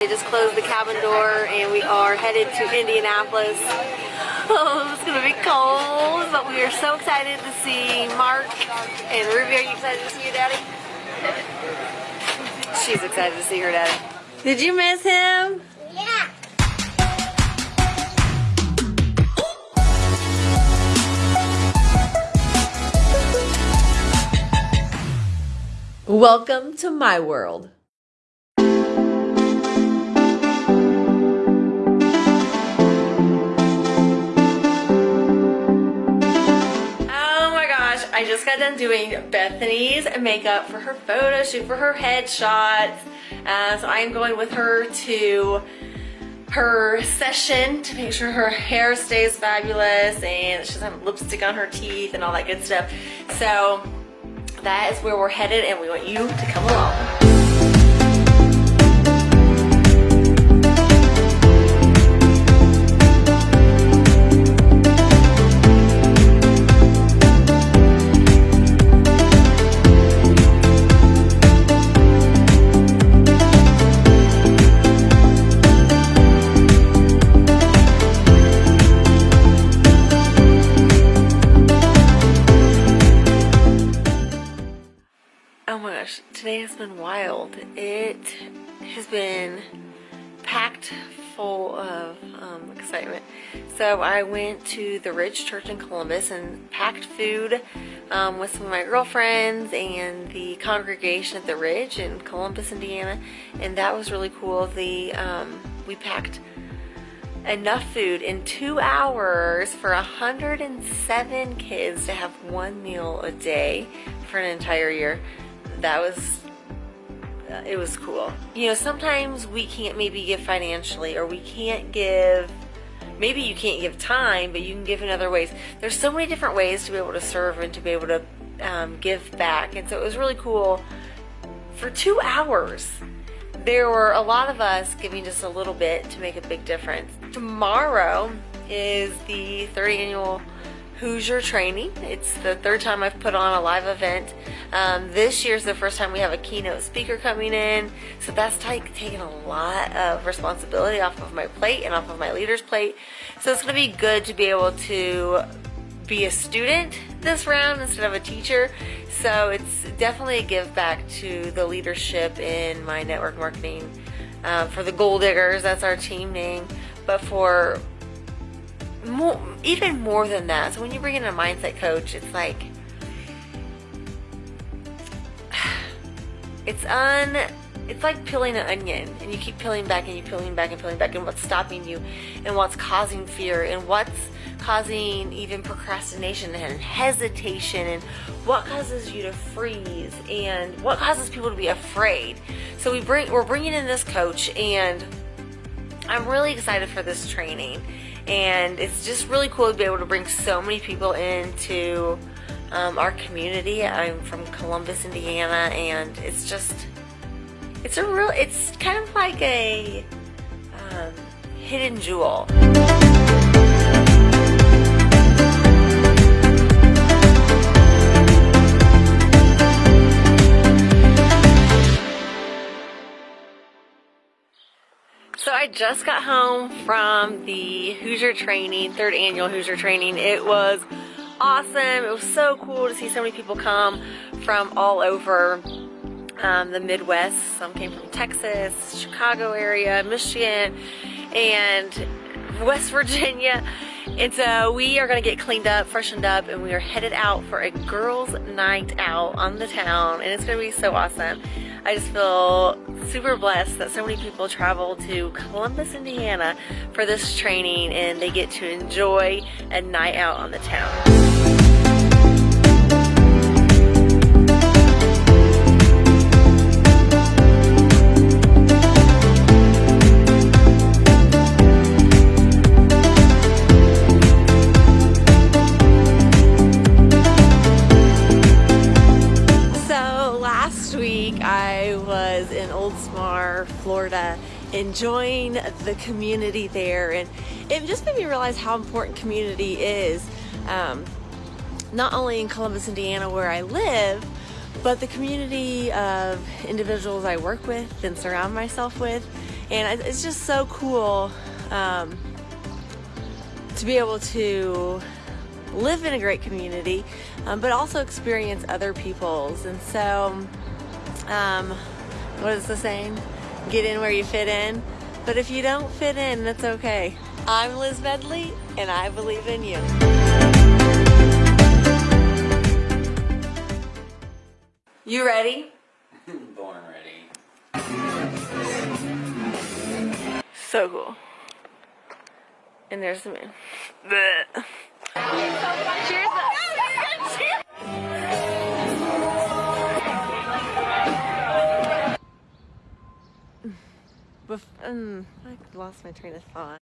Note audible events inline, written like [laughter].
They just closed the cabin door and we are headed to Indianapolis. [laughs] Oh, it's gonna be cold, but we are so excited to see Mark and Ruby. Are you excited to see your daddy? [laughs] She's excited to see her daddy. Did you miss him? Yeah. Welcome to my world. Just got done doing Bethany's makeup for her photo shoot, for her headshots. Uh, so I am going with her to her session to make sure her hair stays fabulous and she doesn't have lipstick on her teeth and all that good stuff. So that is where we're headed and we want you to come along. Has been wild. It has been packed full of um, excitement. So I went to the Ridge Church in Columbus and packed food um, with some of my girlfriends and the congregation at the Ridge in Columbus, Indiana, and that was really cool. The um, we packed enough food in two hours for 107 kids to have one meal a day for an entire year that was it was cool. You know sometimes we can't maybe give financially or we can't give maybe you can't give time but you can give in other ways. There's so many different ways to be able to serve and to be able to um, give back. And so it was really cool. For two hours there were a lot of us giving just a little bit to make a big difference. Tomorrow is the third annual Hoosier training. It's the third time I've put on a live event. Um, this year's the first time we have a keynote speaker coming in, so that's taking a lot of responsibility off of my plate and off of my leader's plate. So it's going to be good to be able to be a student this round instead of a teacher. So it's definitely a give back to the leadership in my network marketing. Uh, for the Gold Diggers, that's our team name. But for more, even more than that. So when you bring in a mindset coach, it's like [sighs] it's un it's like peeling an onion and you keep peeling back and you peeling back and peeling back and what's stopping you and what's causing fear and what's causing even procrastination and hesitation and what causes you to freeze and what causes people to be afraid so we bring we're bringing in this coach and I'm really excited for this training and it's just really cool to be able to bring so many people into um, our community. I'm from Columbus, Indiana, and it's just, it's a real, it's kind of like a um, hidden jewel. Just got home from the Hoosier training, third annual Hoosier training. It was awesome. It was so cool to see so many people come from all over um, the Midwest. Some came from Texas, Chicago area, Michigan, and West Virginia. And so uh, we are going to get cleaned up, freshened up, and we are headed out for a girls' night out on the town. And it's going to be so awesome. I just feel super blessed that so many people travel to Columbus, Indiana for this training and they get to enjoy a night out on the town. Florida, enjoying the community there. And it just made me realize how important community is, um, not only in Columbus, Indiana, where I live, but the community of individuals I work with and surround myself with. And it's just so cool um, to be able to live in a great community, um, but also experience other people's. And so, um, what is the saying? Get in where you fit in. But if you don't fit in, that's okay. I'm Liz Medley, and I believe in you. You ready? [laughs] Born ready. So cool. And there's the moon. Um, I lost my train of thought.